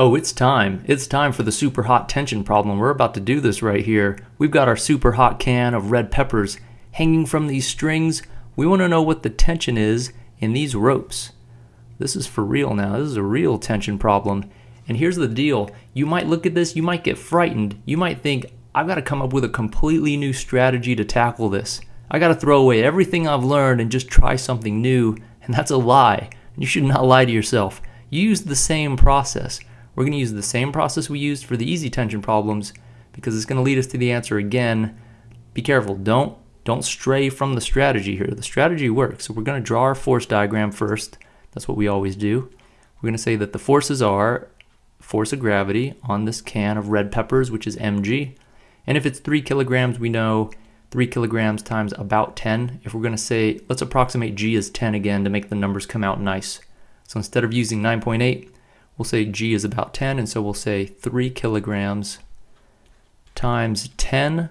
Oh, it's time. It's time for the super hot tension problem. We're about to do this right here. We've got our super hot can of red peppers hanging from these strings. We want to know what the tension is in these ropes. This is for real now. This is a real tension problem. And here's the deal. You might look at this, you might get frightened. You might think, I've got to come up with a completely new strategy to tackle this. I got to throw away everything I've learned and just try something new. And that's a lie. You should not lie to yourself. Use the same process. We're going to use the same process we used for the easy tension problems because it's going to lead us to the answer again. Be careful. Don't don't stray from the strategy here. The strategy works. So we're going to draw our force diagram first. That's what we always do. We're going to say that the forces are force of gravity on this can of red peppers, which is mg. And if it's 3 kilograms, we know 3 kilograms times about 10. If we're going to say, let's approximate g as 10 again to make the numbers come out nice. So instead of using 9.8, we'll say G is about 10, and so we'll say 3 kilograms times 10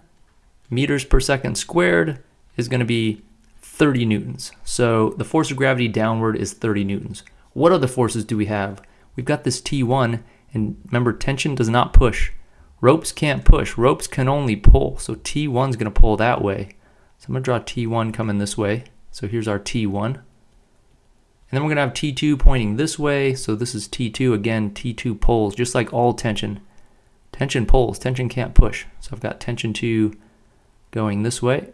meters per second squared is going to be 30 newtons. So the force of gravity downward is 30 newtons. What other forces do we have? We've got this T1, and remember, tension does not push. Ropes can't push. Ropes can only pull. So T1 is going to pull that way. So I'm going to draw T1 coming this way. So here's our T1. And then we're going to have T2 pointing this way. So this is T2. Again, T2 pulls, just like all tension. Tension pulls. Tension can't push. So I've got tension 2 going this way.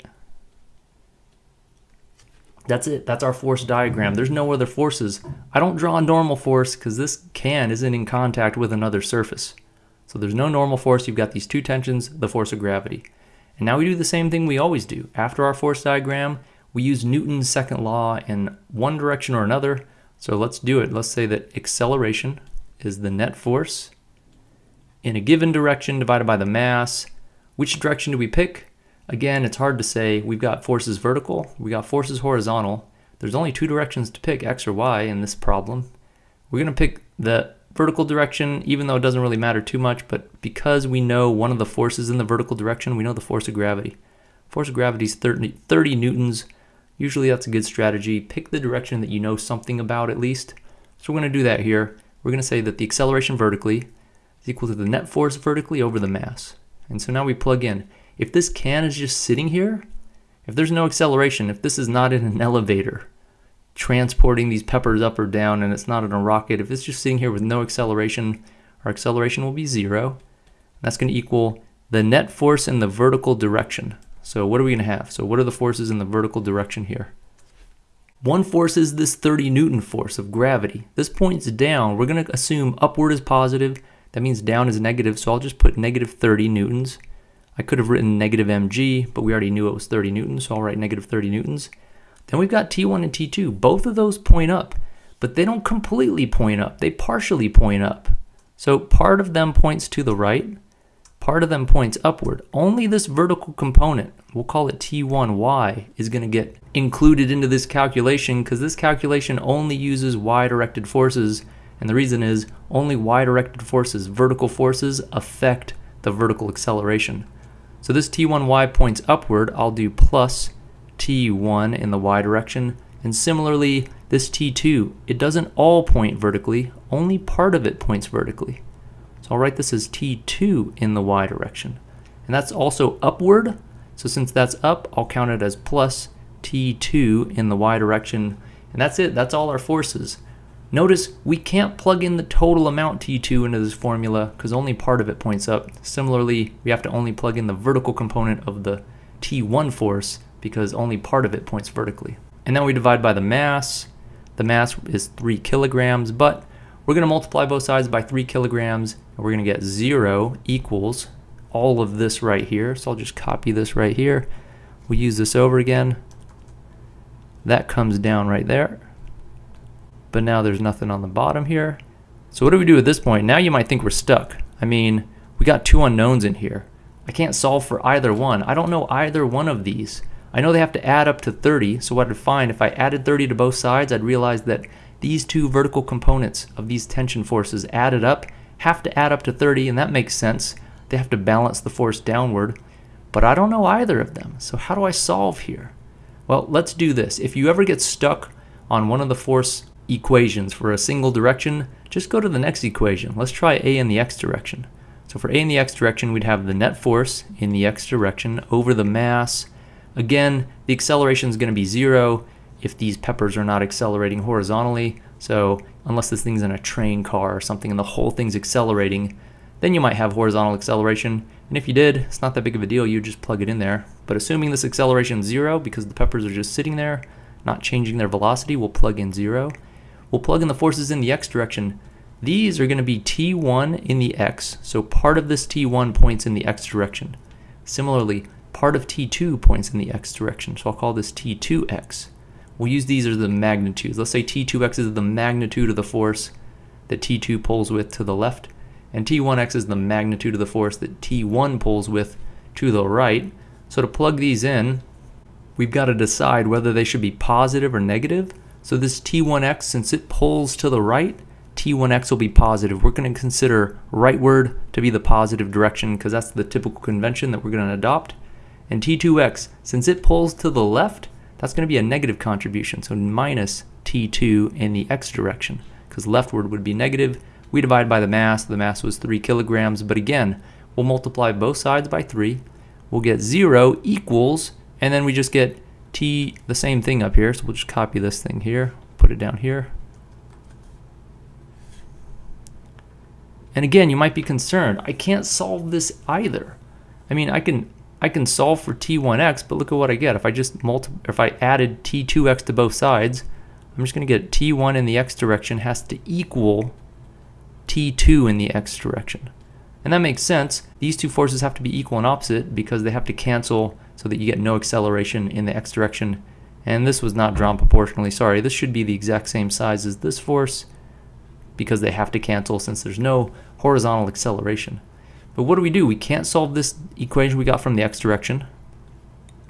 That's it. That's our force diagram. There's no other forces. I don't draw a normal force because this can isn't in contact with another surface. So there's no normal force. You've got these two tensions, the force of gravity. And now we do the same thing we always do. After our force diagram, we use Newton's second law in one direction or another. So let's do it. Let's say that acceleration is the net force in a given direction divided by the mass. Which direction do we pick? Again, it's hard to say. We've got forces vertical, we got forces horizontal. There's only two directions to pick, x or y, in this problem. We're going to pick the vertical direction, even though it doesn't really matter too much, but because we know one of the forces in the vertical direction, we know the force of gravity. Force of gravity is 30, 30 newtons Usually that's a good strategy. Pick the direction that you know something about at least. So we're going to do that here. We're going to say that the acceleration vertically is equal to the net force vertically over the mass. And so now we plug in. If this can is just sitting here, if there's no acceleration, if this is not in an elevator transporting these peppers up or down and it's not in a rocket, if it's just sitting here with no acceleration, our acceleration will be zero. That's going to equal the net force in the vertical direction. So what are we going to have? So what are the forces in the vertical direction here? One force is this 30 Newton force of gravity. This points down. We're going to assume upward is positive. That means down is negative, so I'll just put negative 30 newtons. I could have written negative mg, but we already knew it was 30 newtons, so I'll write negative 30 newtons. Then we've got T1 and T2. Both of those point up, but they don't completely point up. They partially point up. So part of them points to the right, part of them points upward. Only this vertical component, we'll call it T1y, is going to get included into this calculation because this calculation only uses y-directed forces. And the reason is only y-directed forces, vertical forces, affect the vertical acceleration. So this T1y points upward. I'll do plus T1 in the y direction. And similarly, this T2, it doesn't all point vertically, only part of it points vertically. I'll write this as T2 in the y direction. And that's also upward. So since that's up, I'll count it as plus T2 in the y direction. And that's it. That's all our forces. Notice we can't plug in the total amount T2 into this formula because only part of it points up. Similarly, we have to only plug in the vertical component of the T1 force because only part of it points vertically. And then we divide by the mass. The mass is 3 kilograms, but we're going to multiply both sides by 3 kilograms, and we're going to get 0 equals all of this right here. So I'll just copy this right here. We'll use this over again. That comes down right there. But now there's nothing on the bottom here. So what do we do at this point? Now you might think we're stuck. I mean, we got two unknowns in here. I can't solve for either one. I don't know either one of these. I know they have to add up to 30, so what I'd find, if I added 30 to both sides, I'd realize that these two vertical components of these tension forces added up have to add up to 30, and that makes sense. They have to balance the force downward, but I don't know either of them. So how do I solve here? Well, let's do this. If you ever get stuck on one of the force equations for a single direction, just go to the next equation. Let's try A in the x direction. So for A in the x direction, we'd have the net force in the x direction over the mass. Again, the acceleration is going to be zero if these peppers are not accelerating horizontally. So unless this thing's in a train car or something and the whole thing's accelerating, then you might have horizontal acceleration. And if you did, it's not that big of a deal, you just plug it in there. But assuming this acceleration is zero because the peppers are just sitting there, not changing their velocity, we'll plug in zero. We'll plug in the forces in the x direction. These are going to be t1 in the x, so part of this t1 points in the x direction. Similarly, part of t2 points in the x direction, so I'll call this t2x. We'll use these as the magnitudes. Let's say t2x is the magnitude of the force that t2 pulls with to the left, and t1x is the magnitude of the force that t1 pulls with to the right. So to plug these in, we've got to decide whether they should be positive or negative. So this t1x, since it pulls to the right, t1x will be positive. We're going to consider rightward to be the positive direction because that's the typical convention that we're going to adopt. And t2x, since it pulls to the left, that's going to be a negative contribution, so minus t2 in the x direction because leftward would be negative. We divide by the mass. The mass was 3 kilograms, but again, we'll multiply both sides by 3 we'll get 0 equals, and then we just get t, the same thing up here, so we'll just copy this thing here, put it down here. And again, you might be concerned, I can't solve this either. I mean, I can I can solve for t1x, but look at what I get. If I just if I added t2x to both sides, I'm just going to get t1 in the x direction has to equal t2 in the x direction. And that makes sense. These two forces have to be equal and opposite because they have to cancel so that you get no acceleration in the x direction. And this was not drawn proportionally. Sorry, this should be the exact same size as this force because they have to cancel since there's no horizontal acceleration. But what do we do? We can't solve this equation we got from the x direction.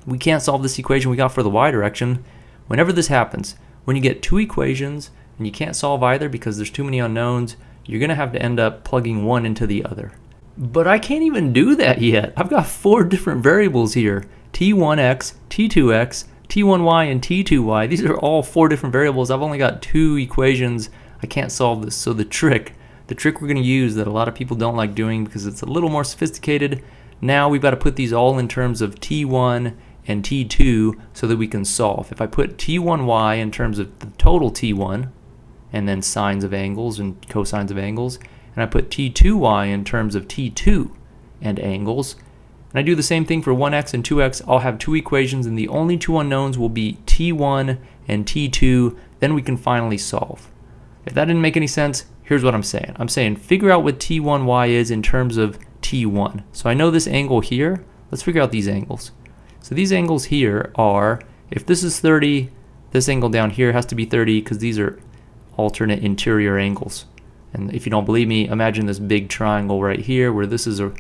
We can't solve this equation we got for the y direction. Whenever this happens, when you get two equations and you can't solve either because there's too many unknowns, you're going to have to end up plugging one into the other. But I can't even do that yet. I've got four different variables here. T1x, T2x, T1y, and T2y. These are all four different variables. I've only got two equations. I can't solve this. So the trick, the trick we're going to use that a lot of people don't like doing because it's a little more sophisticated, now we've got to put these all in terms of T1 and T2 so that we can solve. If I put T1y in terms of the total T1, and then sines of angles and cosines of angles, and I put t2y in terms of t2 and angles. And I do the same thing for 1x and 2x. I'll have two equations and the only two unknowns will be t1 and t2. Then we can finally solve. If that didn't make any sense, here's what I'm saying. I'm saying figure out what t1y is in terms of t1. So I know this angle here. Let's figure out these angles. So these angles here are, if this is 30, this angle down here has to be 30 because these are alternate interior angles. And if you don't believe me, imagine this big triangle right here where this is a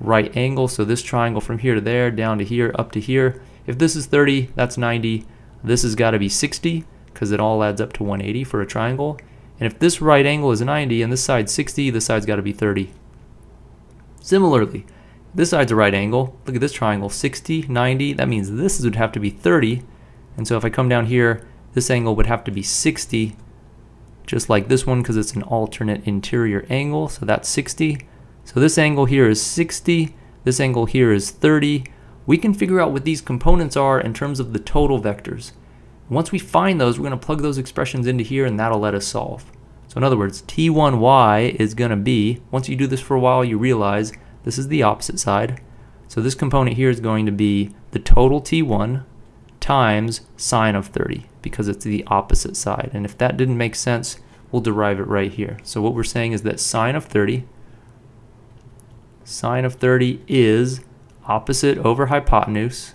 right angle. So this triangle from here to there, down to here, up to here. If this is 30, that's 90. This has got to be 60 because it all adds up to 180 for a triangle. And if this right angle is 90 and this side's 60, this side's got to be 30. Similarly, this side's a right angle. Look at this triangle, 60, 90. That means this would have to be 30. And so if I come down here, this angle would have to be 60 just like this one because it's an alternate interior angle. So that's 60. So this angle here is 60. This angle here is 30. We can figure out what these components are in terms of the total vectors. Once we find those, we're going to plug those expressions into here and that'll let us solve. So in other words, t1y is going to be, once you do this for a while, you realize this is the opposite side. So this component here is going to be the total t1 times sine of 30 because it's the opposite side. And if that didn't make sense, we'll derive it right here. So what we're saying is that sine of 30, sine of 30 is opposite over hypotenuse.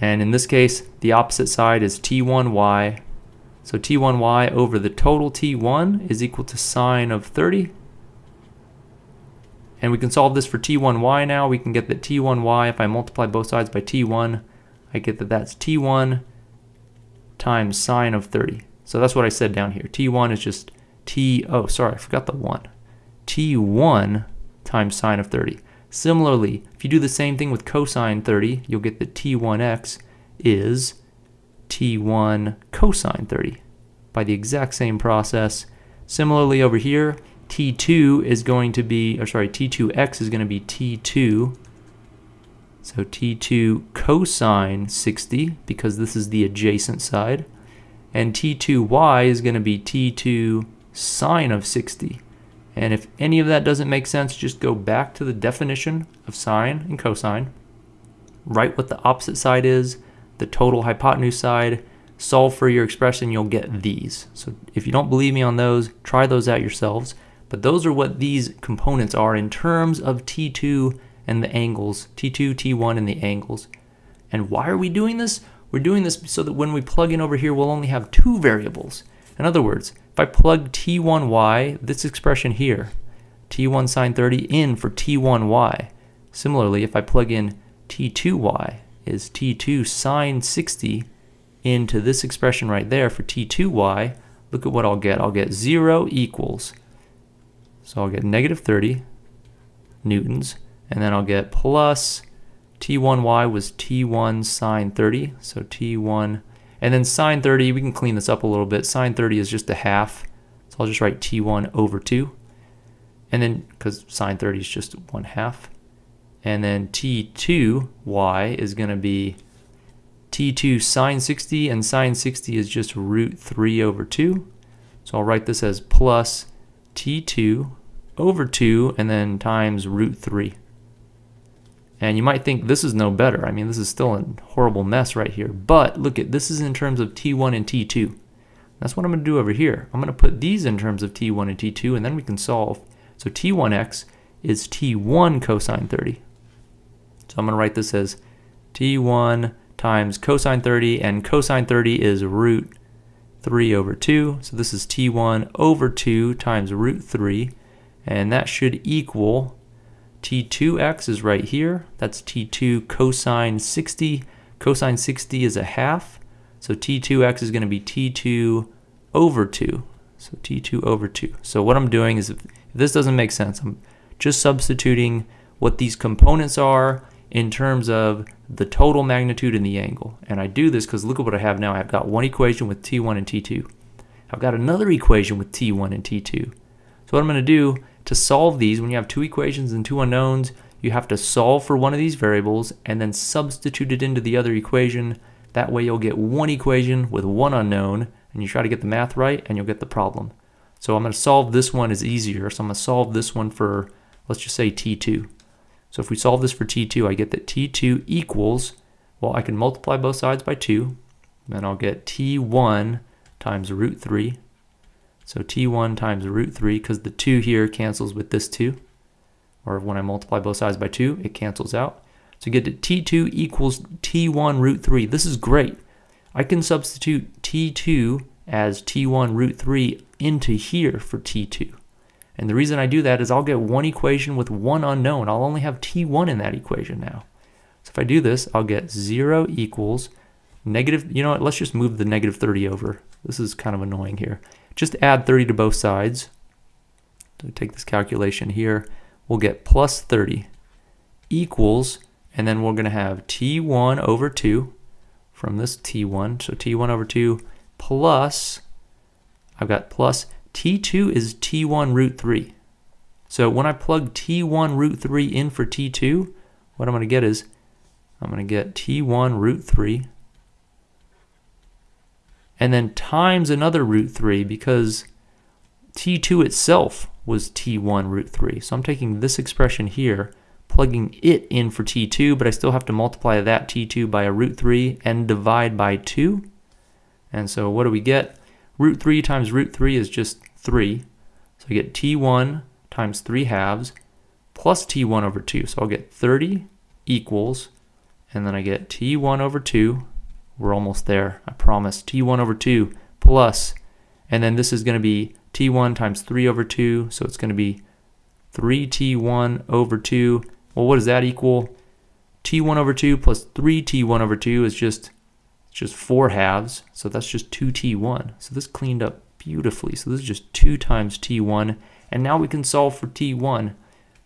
And in this case, the opposite side is t1y. So t1y over the total t1 is equal to sine of 30. And we can solve this for t1y now. We can get that t1y, if I multiply both sides by t1, I get that that's T1 times sine of 30. So that's what I said down here. T1 is just T, oh, sorry, I forgot the 1. T1 times sine of 30. Similarly, if you do the same thing with cosine 30, you'll get that T1x is T1 cosine 30 by the exact same process. Similarly over here, t2 is going to be, or sorry, t2x is going to be t2. So t2 cosine 60, because this is the adjacent side. And t2y is going to be t2 sine of 60. And if any of that doesn't make sense, just go back to the definition of sine and cosine, write what the opposite side is, the total hypotenuse side, solve for your expression, you'll get these. So if you don't believe me on those, try those out yourselves. But those are what these components are in terms of T2 and the angles, T2, T1, and the angles. And why are we doing this? We're doing this so that when we plug in over here, we'll only have two variables. In other words, if I plug T1y, this expression here, T1 sine 30 in for T1y. Similarly, if I plug in T2y, is T2 sine 60 into this expression right there for T2y, look at what I'll get. I'll get 0 equals so I'll get negative 30 newtons, and then I'll get plus T1y was T1 sine 30, so T1, and then sine 30, we can clean this up a little bit. Sine 30 is just a half, so I'll just write T1 over 2, and then, because sine 30 is just 1 half, and then T2y is going to be T2 sine 60, and sine 60 is just root 3 over 2, so I'll write this as plus T2 over 2 and then times root 3. And you might think this is no better. I mean, this is still a horrible mess right here. But look at this is in terms of T1 and T2. That's what I'm going to do over here. I'm going to put these in terms of T1 and T2, and then we can solve. So T1x is T1 cosine 30. So I'm going to write this as T1 times cosine 30, and cosine 30 is root 3 over 2. So this is T1 over 2 times root 3 and that should equal T2x is right here. That's T2 cosine 60. Cosine 60 is a half. So T2x is going to be T2 over 2. So T2 over 2. So what I'm doing is if, this doesn't make sense, I'm just substituting what these components are in terms of the total magnitude and the angle. And I do this because look at what I have now. I've got one equation with T1 and T2. I've got another equation with T1 and T2. So what I'm going to do to solve these, when you have two equations and two unknowns, you have to solve for one of these variables and then substitute it into the other equation. That way you'll get one equation with one unknown and you try to get the math right and you'll get the problem. So I'm going to solve this one is easier. So I'm going to solve this one for, let's just say T2. So if we solve this for T2, I get that T2 equals, well, I can multiply both sides by 2. Then I'll get T1 times root 3 so t1 times root 3, because the 2 here cancels with this 2. Or when I multiply both sides by 2, it cancels out. So get to t2 equals t1 root 3. This is great. I can substitute t2 as t1 root 3 into here for t2. And the reason I do that is I'll get one equation with one unknown. I'll only have t1 in that equation now. So if I do this, I'll get 0 equals negative, you know what, let's just move the negative 30 over. This is kind of annoying here. Just add 30 to both sides. So take this calculation here. We'll get plus 30 equals, and then we're going to have t1 over 2 from this t1. So t1 over 2 plus, I've got plus, t2 is t1 root 3. So when I plug t1 root 3 in for t2, what I'm going to get is, I'm going to get t1 root 3 and then times another root 3 because t2 itself was t1 root 3. So I'm taking this expression here, plugging it in for t2, but I still have to multiply that t2 by a root 3 and divide by 2. And so what do we get? Root 3 times root 3 is just 3. So I get t1 times 3 halves plus t1 over 2. So I'll get 30 equals, and then I get t1 over 2 we're almost there, I promise. T1 over 2 plus, and then this is going to be T1 times 3 over 2, so it's going to be 3T1 over 2. Well, what does that equal? T1 over 2 plus 3T1 over 2 is just, just 4 halves, so that's just 2T1. So this cleaned up beautifully. So this is just 2 times T1, and now we can solve for T1.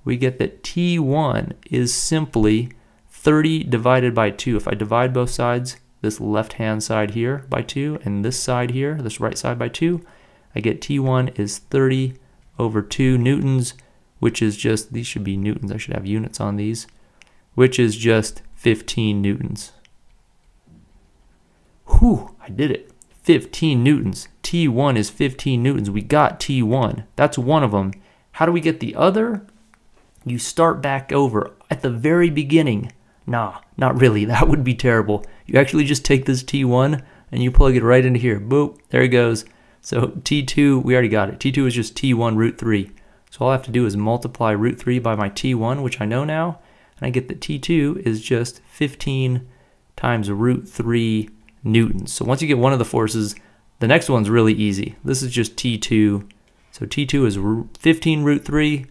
We get that T1 is simply 30 divided by 2. If I divide both sides, this left hand side here by 2 and this side here, this right side by 2, I get T1 is 30 over 2 newtons, which is just, these should be newtons, I should have units on these, which is just 15 newtons. Whew, I did it. 15 newtons. T1 is 15 newtons. We got T1. That's one of them. How do we get the other? You start back over at the very beginning. Nah, not really. That would be terrible. You actually just take this T1 and you plug it right into here. Boop, there it goes. So T2, we already got it. T2 is just T1 root 3. So all I have to do is multiply root 3 by my T1, which I know now, and I get that T2 is just 15 times root 3 newtons. So once you get one of the forces, the next one's really easy. This is just T2. So T2 is 15 root 3,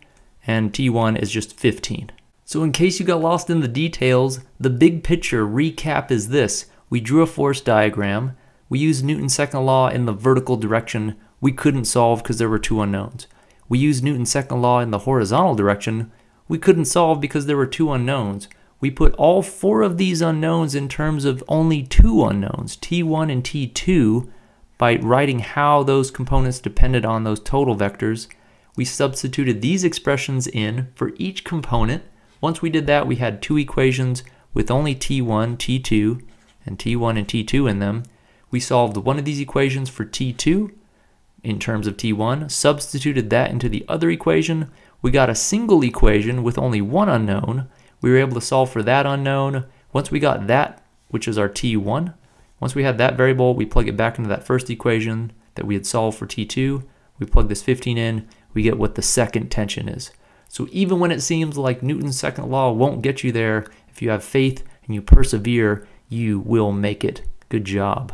and T1 is just 15. So in case you got lost in the details, the big picture recap is this. We drew a force diagram. We used Newton's second law in the vertical direction. We couldn't solve because there were two unknowns. We used Newton's second law in the horizontal direction. We couldn't solve because there were two unknowns. We put all four of these unknowns in terms of only two unknowns, T1 and T2, by writing how those components depended on those total vectors. We substituted these expressions in for each component once we did that, we had two equations with only T1, T2, and T1 and T2 in them. We solved one of these equations for T2 in terms of T1, substituted that into the other equation. We got a single equation with only one unknown. We were able to solve for that unknown. Once we got that, which is our T1, once we had that variable, we plug it back into that first equation that we had solved for T2. We plug this 15 in, we get what the second tension is. So even when it seems like Newton's second law won't get you there, if you have faith and you persevere, you will make it. Good job.